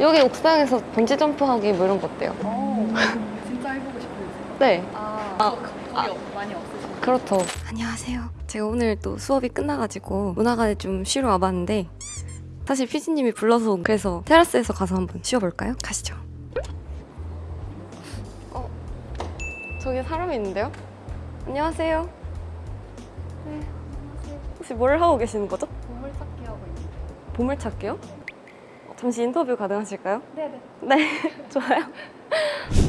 여기 옥상에서 번지 점프하기 뭐 이런 거 어때요? 어, 진짜 해보고 싶으세요? 네. 아, 아, 겁이 없- 많이 없으시죠? 그렇죠. 안녕하세요. 제가 오늘 또 수업이 끝나가지고 문화관에 좀 쉬러 와봤는데 사실 피디님이 불러서 온- 그래서 테라스에서 가서 한번 쉬어볼까요? 가시죠. 어, 저기 사람이 있는데요? 안녕하세요. 네. 혹시 뭘 하고 계시는 거죠? 보물찾기 하고 있는 보물찾기요? 어, 잠시 인터뷰 가능하실까요? 네네 네, 좋아요.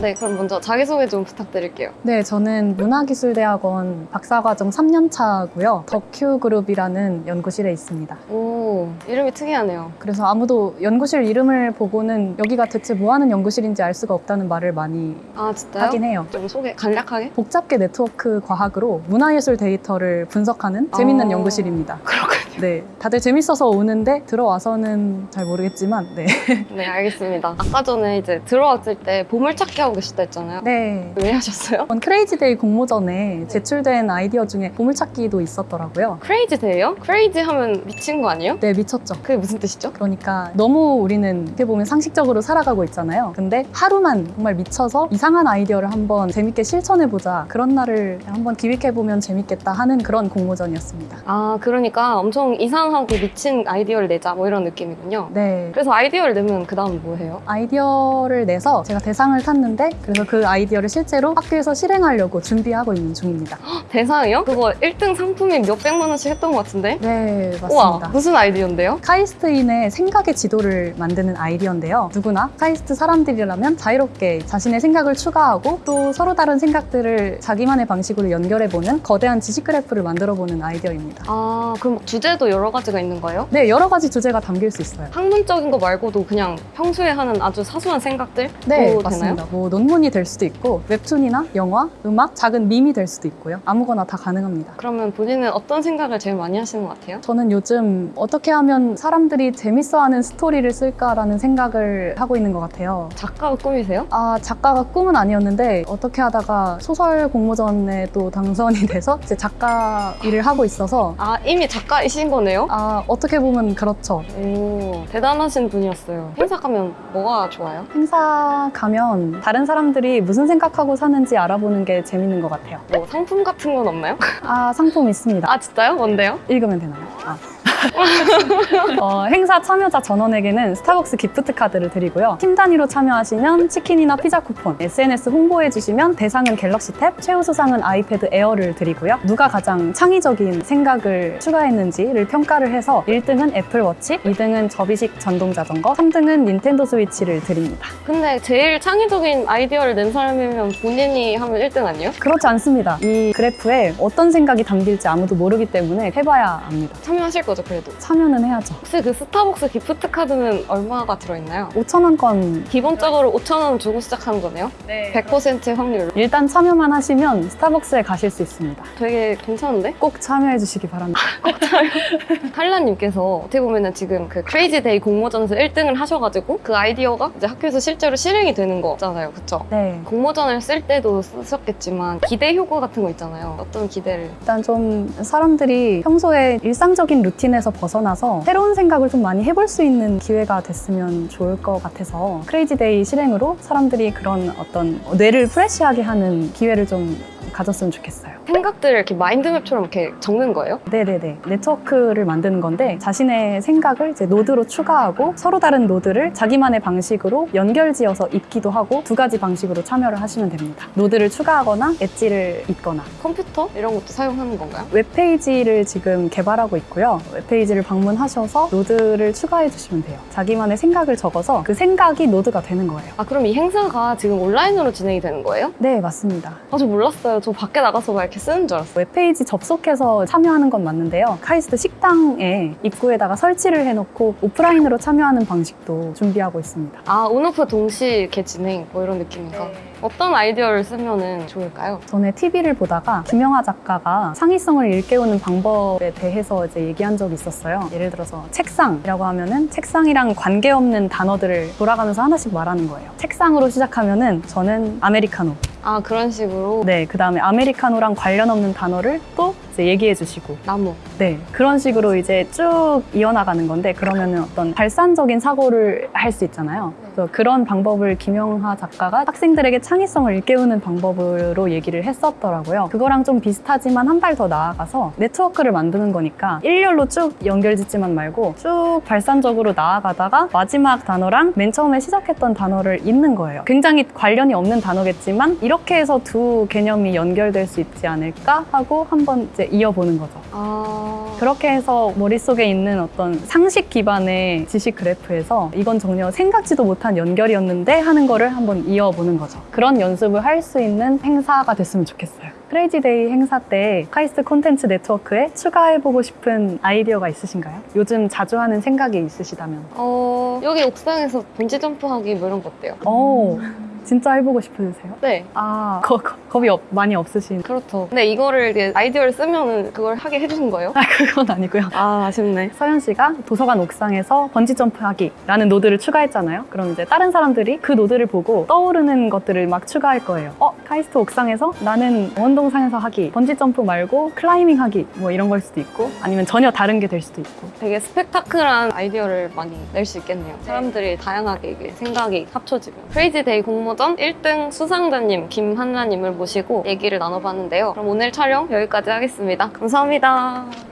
네, 그럼 먼저 자기소개 좀 부탁드릴게요. 네, 저는 문화기술대학원 박사과정 3년차고요. 덕큐그룹이라는 연구실에 있습니다. 오, 이름이 특이하네요. 그래서 아무도 연구실 이름을 보고는 여기가 대체 뭐 하는 연구실인지 알 수가 없다는 말을 많이 아, 진짜요? 하긴 해요. 좀 소개 간략하게? 복잡계 네트워크 과학으로 문화예술 데이터를 분석하는 재밌는 어. 연구실입니다. 그렇군요. 네, 다들 재밌어서 오는데 들어와서는 잘 모르겠지만, 네. 네, 알겠습니다. 아까 전에 이제 들어왔을 때 보물찾기 하고 계셨다 했잖아요. 네. 왜 하셨어요? 이번 Crazy Day 공모전에 제출된 아이디어 중에 보물찾기도 있었더라고요. Crazy Day요? Crazy 하면 미친 거 아니에요? 네, 미쳤죠. 그게 무슨 뜻이죠? 그러니까 너무 우리는 어떻게 보면 상식적으로 살아가고 있잖아요. 근데 하루만 정말 미쳐서 이상한 아이디어를 한번 재밌게 실천해보자. 그런 날을 한번 기획해보면 재밌겠다 하는 그런 공모전이었습니다. 아, 그러니까 엄청 이상하게 미친 아이디어를 내자 뭐 이런 느낌이군요. 네. 그래서 아이디어를 내면 그 다음 뭐 해요? 아이디어를 내서 제가 대상을 탔는데 그래서 그 아이디어를 실제로 학교에서 실행하려고 준비하고 있는 중입니다. 대상이요? 그거 1등 상품이 몇백만 원씩 했던 것 같은데? 네, 우와, 맞습니다. 무슨 아이디어인데요? 카이스트인의 생각의 지도를 만드는 아이디어인데요. 누구나 카이스트 사람들이라면 자유롭게 자신의 생각을 추가하고 또 서로 다른 생각들을 자기만의 방식으로 연결해보는 거대한 지식 그래프를 만들어보는 아이디어입니다. 아, 그럼 주제도 여러 가지가 있는 거예요? 네, 여러 가지 주제가 담길 수 있어요. 학문적인 거 말고도 그냥 평소에 하는 아주 사소한 생각들? 네, 도 맞습니다. 되나요? 뭐 논문이 될 수도 있고 웹툰이나 영화, 음악, 작은 밈이 될 수도 있고요. 아무 거나 다 가능합니다. 그러면 본인은 어떤 생각을 제일 많이 하시는 것 같아요? 저는 요즘 어떻게 하면 사람들이 재밌어하는 스토리를 쓸까라는 생각을 하고 있는 것 같아요. 작가가 꿈이세요? 아, 작가가 꿈은 아니었는데 어떻게 하다가 소설 공모전에 또 당선이 돼서 이제 작가 일을 하고 있어서 아, 이미 작가이신 거네요? 아, 어떻게 보면 그렇죠. 오, 대단하신 분이었어요. 행사 가면 뭐가 좋아요? 행사 가면 다른 사람들이 무슨 생각하고 사는지 알아보는 게 재밌는 것 같아요. 뭐 상품 같은 건 없나요? 아, 상품 있습니다. 아, 진짜요? 뭔데요? 읽으면 되나요? 아. 어, 행사 참여자 전원에게는 스타벅스 기프트 카드를 드리고요. 팀 단위로 참여하시면 치킨이나 피자 쿠폰, SNS 홍보해 주시면 대상은 갤럭시 탭, 최우수상은 아이패드 에어를 드리고요. 누가 가장 창의적인 생각을 추가했는지를 평가를 해서 1등은 애플워치, 2등은 접이식 전동 자전거, 3등은 닌텐도 스위치를 드립니다. 근데 제일 창의적인 아이디어를 낸 사람이면 본인이 하면 1등 아니에요? 그렇지 않습니다. 이 그래프에 어떤 생각이 담길지 아무도 모르기 때문에 해봐야 압니다. 참여하실 거죠, 그래도? 참여는 해야죠. 혹시 그 스타벅스 기프트 카드는 얼마가 들어있나요? 5,000원권 기본적으로 5,000원 주고 시작하는 거네요? 네 100% 확률로. 일단 참여만 하시면 스타벅스에 가실 수 있습니다. 되게 괜찮은데? 꼭 참여해 주시기 바랍니다. 칼라님께서 어떻게 보면은 지금 그 Crazy Day 공모전에서 1등을 하셔가지고 그 아이디어가 이제 학교에서 실제로 실행이 되는 거잖아요. 그쵸? 네. 공모전을 쓸 때도 쓰셨겠지만 기대 효과 같은 거 있잖아요. 어떤 기대를? 일단 좀 사람들이 평소에 일상적인 루틴 에서 벗어나서 새로운 생각을 좀 많이 해볼 수 있는 기회가 됐으면 좋을 것 같아서 Crazy Day 실행으로 사람들이 그런 어떤 뇌를 fresh하게 하는 기회를 좀 가졌으면 좋겠어요. 생각들을 이렇게 마인드맵처럼 이렇게 적는 거예요? 네네네. 네트워크를 만드는 건데 자신의 생각을 이제 노드로 추가하고 서로 다른 노드를 자기만의 방식으로 연결지어서 잇기도 하고 두 가지 방식으로 참여를 하시면 됩니다. 노드를 추가하거나 엣지를 잇거나 컴퓨터? 이런 것도 사용하는 건가요? 웹페이지를 지금 개발하고 있고요. 웹페이지를 방문하셔서 노드를 추가해 주시면 돼요. 자기만의 생각을 적어서 그 생각이 노드가 되는 거예요. 아 그럼 이 행사가 지금 온라인으로 진행이 되는 거예요? 네, 맞습니다. 아 저 몰랐어요. 저 밖에 나가서 막 이렇게 쓰는 줄 알았어요. 웹페이지 접속해서 참여하는 건 맞는데요. 카이스트 식당에 입구에다가 설치를 해놓고 오프라인으로 참여하는 방식도 준비하고 있습니다. 아 온오프 동시 이렇게 진행 뭐 이런 느낌인가? 네. 어떤 아이디어를 쓰면은 좋을까요? 전에 TV를 보다가 김영하 작가가 창의성을 일깨우는 방법에 대해서 이제 얘기한 적이 있었어요. 예를 들어서 책상이라고 하면은 책상이랑 관계없는 단어들을 돌아가면서 하나씩 말하는 거예요. 책상으로 시작하면은 저는 아메리카노. 아 그런 식으로 네, 그 다음에 아메리카노랑 관련 없는 단어를 또 얘기해 주시고 나무. 네, 그런 식으로 이제 쭉 이어나가는 건데 그러면은 어떤 발산적인 사고를 할 수 있잖아요. 그래서 그런 방법을 김영하 작가가 학생들에게 창의성을 일깨우는 방법으로 얘기를 했었더라고요. 그거랑 좀 비슷하지만 한 발 더 나아가서 네트워크를 만드는 거니까 일렬로 쭉 연결 짓지만 말고 쭉 발산적으로 나아가다가 마지막 단어랑 맨 처음에 시작했던 단어를 잇는 거예요. 굉장히 관련이 없는 단어겠지만 이렇게 해서 두 개념이 연결될 수 있지 않을까 하고 한번 이제 이어보는 거죠. 아. 그렇게 해서 머릿속에 있는 어떤 상식 기반의 지식 그래프에서 이건 전혀 생각지도 못한 연결이었는데 하는 거를 한번 이어보는 거죠. 그런 연습을 할 수 있는 행사가 됐으면 좋겠어요. Crazy Day 행사 때 카이스트 콘텐츠 네트워크에 추가해보고 싶은 아이디어가 있으신가요? 요즘 자주 하는 생각이 있으시다면. 어, 여기 옥상에서 번지 점프하기 뭐 이런 거 어때요? 오, 진짜 해보고 싶으세요? 네. 아, 거, 거- 겁이 없- 많이 없으신. 그렇죠. 근데 이거를 이제 아이디어를 쓰면은 그걸 하게 해주신 거예요? 아, 그건 아니고요. 아, 아쉽네. 서현 씨가 도서관 옥상에서 번지 점프하기라는 노드를 추가했잖아요. 그럼 이제 다른 사람들이 그 노드를 보고 떠오르는 것들을 막 추가할 거예요. 어, 카이스트 옥상에서 나는 원동산에서 하기, 번지 점프 말고 클라이밍 하기 뭐 이런 걸 수도 있고 아니면 전혀 다른 게 될 수도 있고. 되게 스펙타클한 아이디어를 많이 낼 수 있겠네요. 사람들이 다양하게 이게 생각이 합쳐지면. Crazy Day 공모전 1등 수상자님 김한나님을 모시고 얘기를 나눠봤는데요. 그럼 오늘 촬영 여기까지 하겠습니다. 감사합니다.